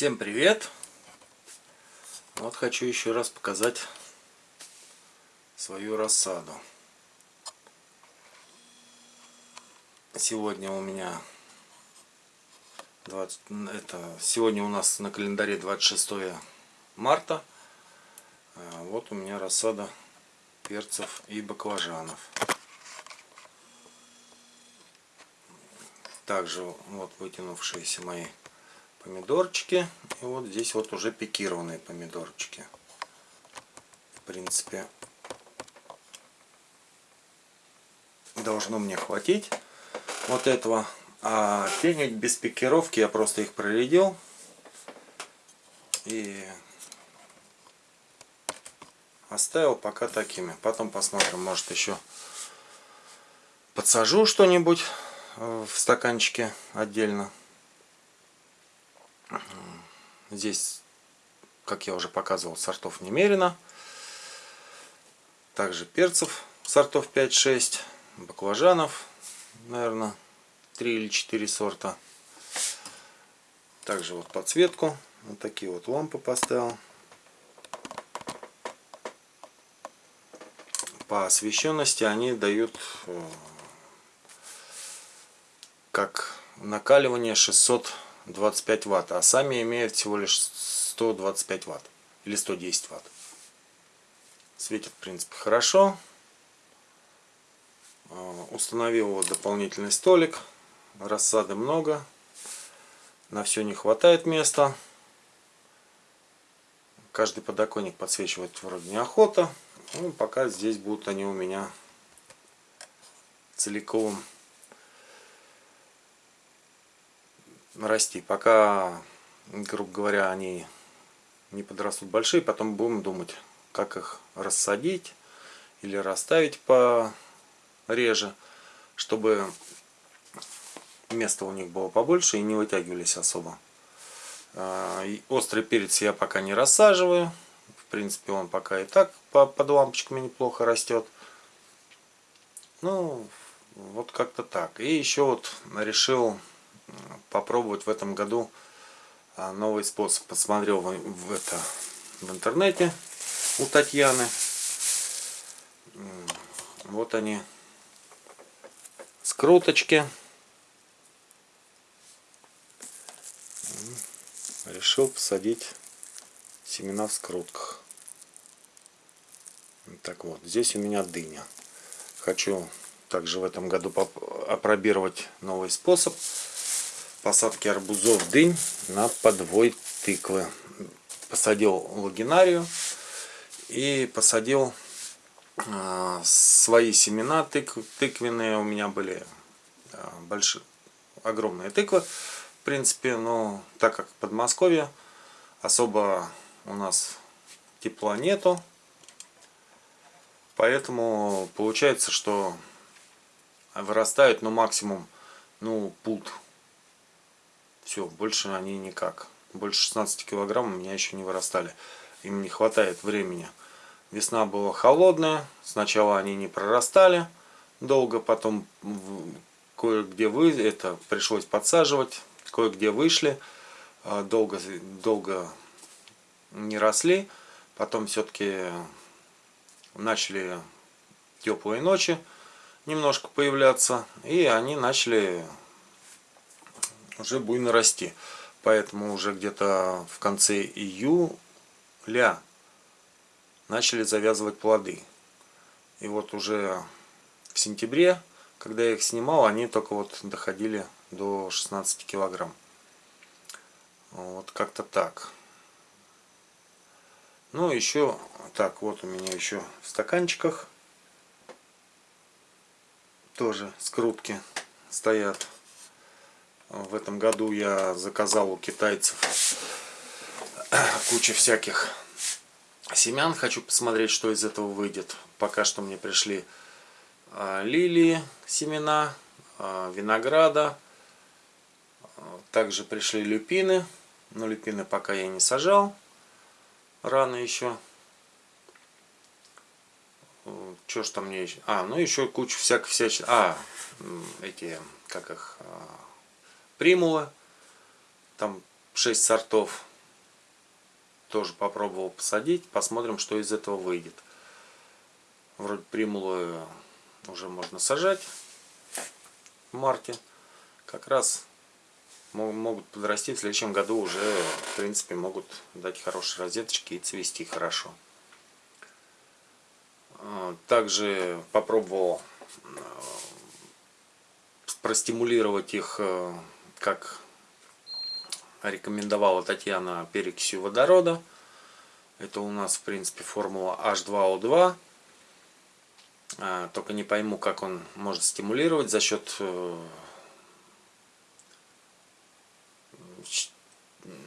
Всем привет! Вот хочу еще раз показать свою рассаду. Сегодня у меня 20, это сегодня у нас на календаре 26 марта. А вот у меня рассада перцев и баклажанов. Также вот вытянувшиеся мои помидорчики. И вот здесь вот уже пикированные помидорчики. В принципе, должно мне хватить вот этого. А пенить без пикировки я просто их проредил. И оставил пока такими. Потом посмотрим, может еще подсажу что-нибудь в стаканчике отдельно. Здесь, как я уже показывал, сортов немерено. Также перцев сортов 5-6, баклажанов, наверное, 3 или 4 сорта. Также вот подсветку, вот такие вот лампы поставил. По освещенности они дают э, как накаливание 600 25 ватт, а сами имеют всего лишь 125 ватт или 110 ватт. Светит, в принципе, хорошо. А, установил вот дополнительный столик. Рассады много. На все не хватает места. Каждый подоконник подсвечивать вроде неохота. Ну, пока здесь будут они у меня целиком расти. Пока, грубо говоря, они не подрастут большие, потом будем думать, как их рассадить или расставить по реже, чтобы место у них было побольше и не вытягивались особо. А, острый перец я пока не рассаживаю. В принципе, он пока и так под лампочками неплохо растет. Ну, вот как-то так. И еще вот решил попробовать в этом году а, новый способ. Посмотрел в, это в интернете у Татьяны. Вот они, скруточки. Решил посадить семена в скрутках. Так вот, здесь у меня дыня. Хочу также в этом году опробировать новый способ посадки арбузов дынь на подвой тыквы. Посадил лагинарию и посадил э, свои семена тык, тыквенные. У меня были э, большие, огромные тыквы. В принципе, но так как в Подмосковье особо у нас тепла нету. Поэтому получается, что вырастают ну максимум ну пут все, больше они никак. Больше 16 килограмм у меня еще не вырастали. Им не хватает времени. Весна была холодная. Сначала они не прорастали долго. Потом кое-где вы это пришлось подсаживать. Кое-где вышли. А, долго, долго не росли. Потом все-таки начали теплые ночи немножко появляться. И они начали уже буйно расти. Поэтому уже где-то в конце июля начали завязывать плоды. И вот уже в сентябре, когда я их снимал, они только вот доходили до 16 килограмм. Вот как-то так. Ну, еще, так, вот у меня еще в стаканчиках тоже скрутки стоят. В этом году я заказал у китайцев кучу всяких семян. Хочу посмотреть, что из этого выйдет. Пока что мне пришли а, лилии, семена, а, винограда. Также пришли люпины. Но люпины пока я не сажал. Рано еще. Что ж там мне еще? А, ну еще кучу всяких всяких. А, эти, как их, а, примула. Там 6 сортов. тоже попробовал посадить. Посмотрим, что из этого выйдет. Вроде примулы уже можно сажать в марте. Как раз могут подрасти в следующем году уже, в принципе, могут дать хорошие розеточки и цвести хорошо. А, также попробовал э, простимулировать их, э, как рекомендовала Татьяна, перекисью водорода. Это у нас, в принципе, формула H2O2. А, только не пойму, как он может стимулировать за счет э,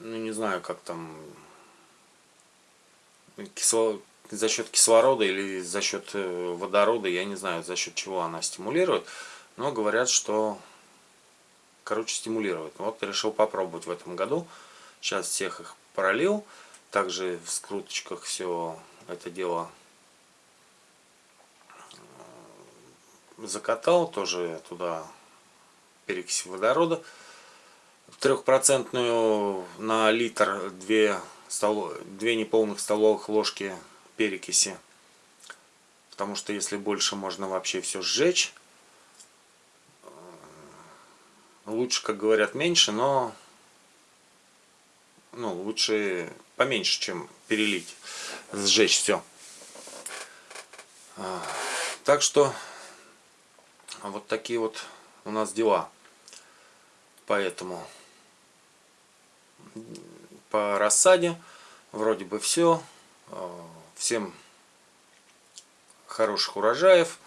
ну не знаю, как там за счет кислорода или за счет э, водорода, я не знаю, за счет чего она стимулирует, но говорят, что, короче, стимулирует. Вот решил попробовать в этом году. Сейчас всех их пролил, также в скруточках все это дело э, закатал, тоже туда перекись водорода трехпроцентную на литр две, стол, две неполных столовых ложки перекиси. Потому что если больше, можно вообще все сжечь. Лучше, как говорят, меньше, но ну, лучше поменьше, чем перелить, сжечь все. Так что вот такие вот у нас дела. Поэтому по рассаде вроде бы все. Э, всем хороших урожаев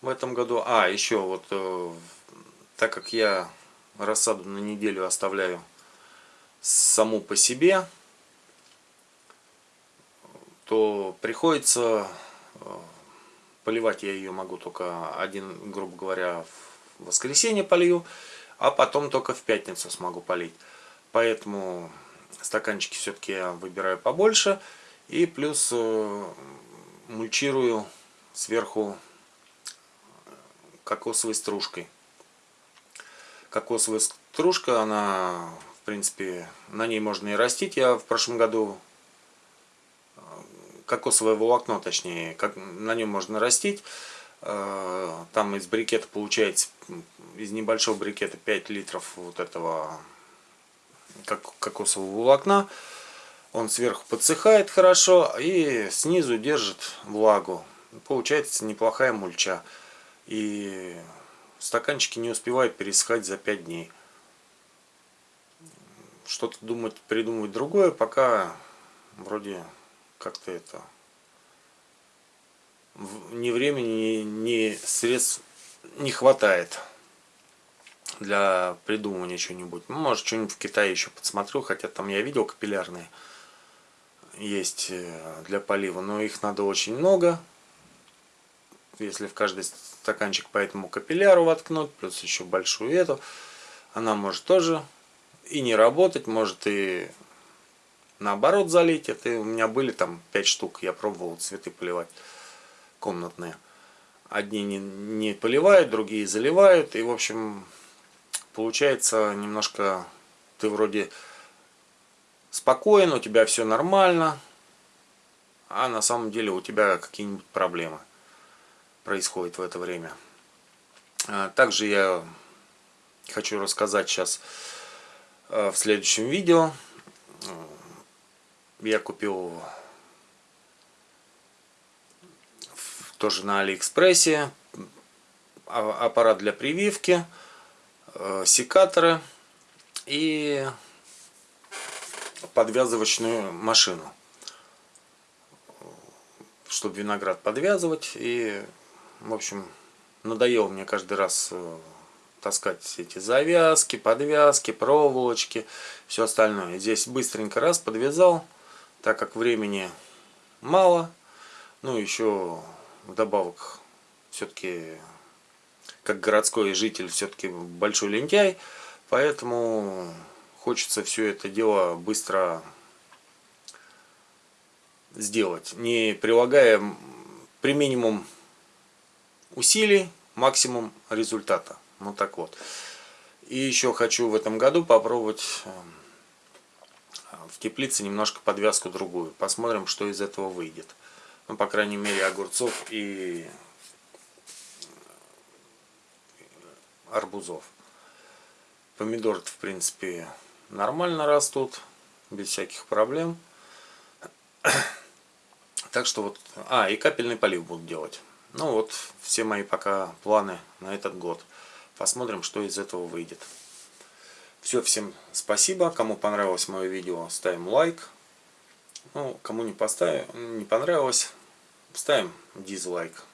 в этом году. А, еще вот, э, так как я рассаду на неделю оставляю саму по себе, то приходится э, поливать я ее могу только один, грубо говоря, в воскресенье полью, а потом только в пятницу смогу полить. Поэтому стаканчики все-таки я выбираю побольше. И плюс э, мульчирую сверху кокосовой стружкой. Кокосовая стружка, она, в принципе, на ней можно и растить. Я в прошлом году э, кокосовое волокно, точнее, как, на нем можно растить. Э, там из брикета получается, из небольшого брикета 5 литров вот этого как, кокосового волокна. Он сверху подсыхает хорошо и снизу держит влагу. Получается неплохая мульча. И стаканчики не успевают пересыхать за 5 дней. Что-то думать, придумывать другое, пока вроде как-то это ни времени, ни средств не хватает для придумывания чего-нибудь. Ну, может, что-нибудь в Китае еще подсмотрю, хотя там я видел капиллярные есть э, для полива, но их надо очень много. Если в каждый стаканчик по этому капилляру воткнуть, плюс еще большую эту, она может тоже и не работать, может и наоборот залить. Это у меня были там 5 штук, я пробовал цветы поливать комнатные. Одни не, не поливают, другие заливают. И, в общем, получается немножко ты вроде спокоен, у тебя все нормально, а на самом деле у тебя какие-нибудь проблемы происходят в это время. А, также я хочу рассказать сейчас а, в следующем видео. Я купил тоже на Алиэкспрессе а, аппарат для прививки. Секаторы и подвязывочную машину чтобы виноград подвязывать и в общем надоело мне каждый раз э, таскать эти завязки подвязки проволочки все остальное. Здесь быстренько раз подвязал так как времени мало. Ну еще вдобавок все-таки как городской житель все-таки большой лентяй, поэтому хочется все это дело быстро сделать, не прилагая при минимум усилий максимум результата. Вот так вот. И еще хочу в этом году попробовать эм, в теплице немножко подвязку другую. Посмотрим, что из этого выйдет. Ну, по крайней мере, огурцов и арбузов. Помидоры, в принципе, нормально растут, без всяких проблем. Так что вот... А, и капельный полив буду делать. Ну вот, все мои пока планы на этот год. Посмотрим, что из этого выйдет. Все, всем спасибо. Кому понравилось мое видео, ставим лайк. Ну, кому не, поставим, не понравилось, ставим дизлайк.